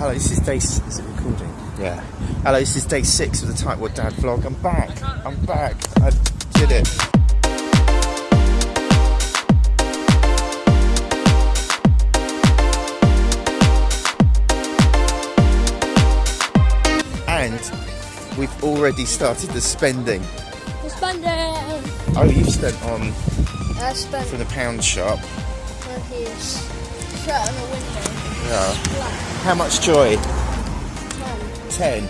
Hello, this is day. s- Is it recording? Yeah. Hello, this is day six of the Tightwad Dad vlog. I'm back. I'm back. I did it. And we've already started the spending. Spend it. Oh, you've spent on I spent from the pound shop. on his shirt on a window. Yeah. How much joy? Ten. Ten.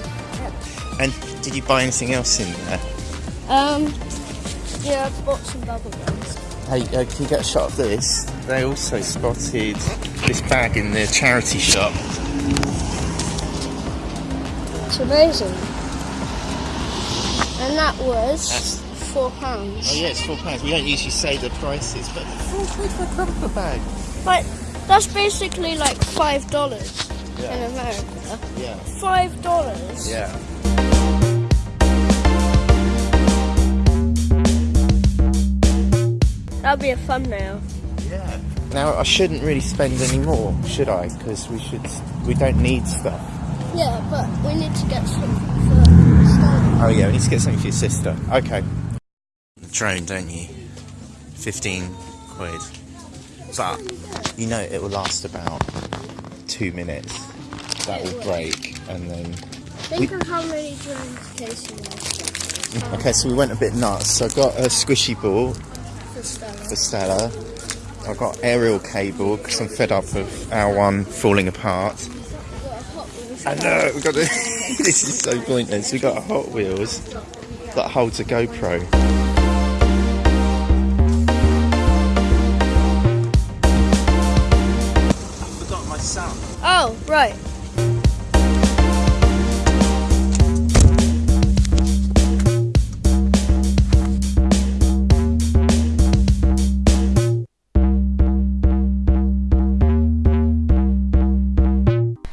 And did you buy anything else in there? Um. Yeah, I bought some bubble gums. Hey, uh, can you get a shot of this? They also spotted this bag in the charity shop. It's amazing. And that was That's- four pounds. Oh yeah, it's four pounds. We don't usually say the prices, but four quid for a bag. But that's basically like five dollars Yeah. in America. Yeah. Five dollars. Yeah. That'd be a thumbnail. Yeah. Now I shouldn't really spend any more, should I? Because we should. We don't need stuff. Yeah, but we need to get some for Stan. Oh yeah, we need to get something for your sister. Okay. The drone, don't you? Fifteen quid. But you know it will last about two minutes. That will break, and then Think of how many drones Casey has mm, Okay, so we went a bit nuts. So I got a squishy ball for Stella. for Stella. I got aerial cable because I'm fed up of our one falling apart. We've got a Hot Wheels. I know we got a, this is so pointless. We got a Hot Wheels that holds a GoPro. Right.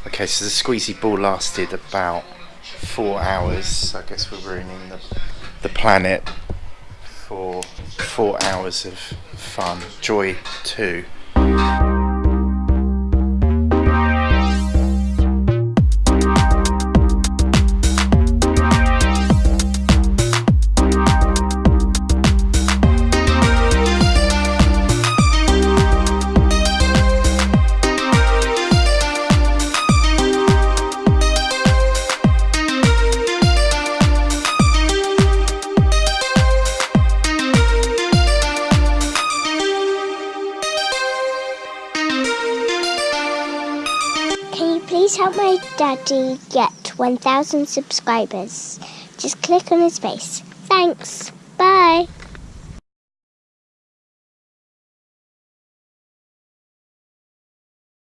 Okay, so the squeezy ball lasted about four hours. So I guess we're ruining the, the planet for four hours of fun. Joy 2. Please help my daddy get 1,000 subscribers? Just click on his face. Thanks. Bye.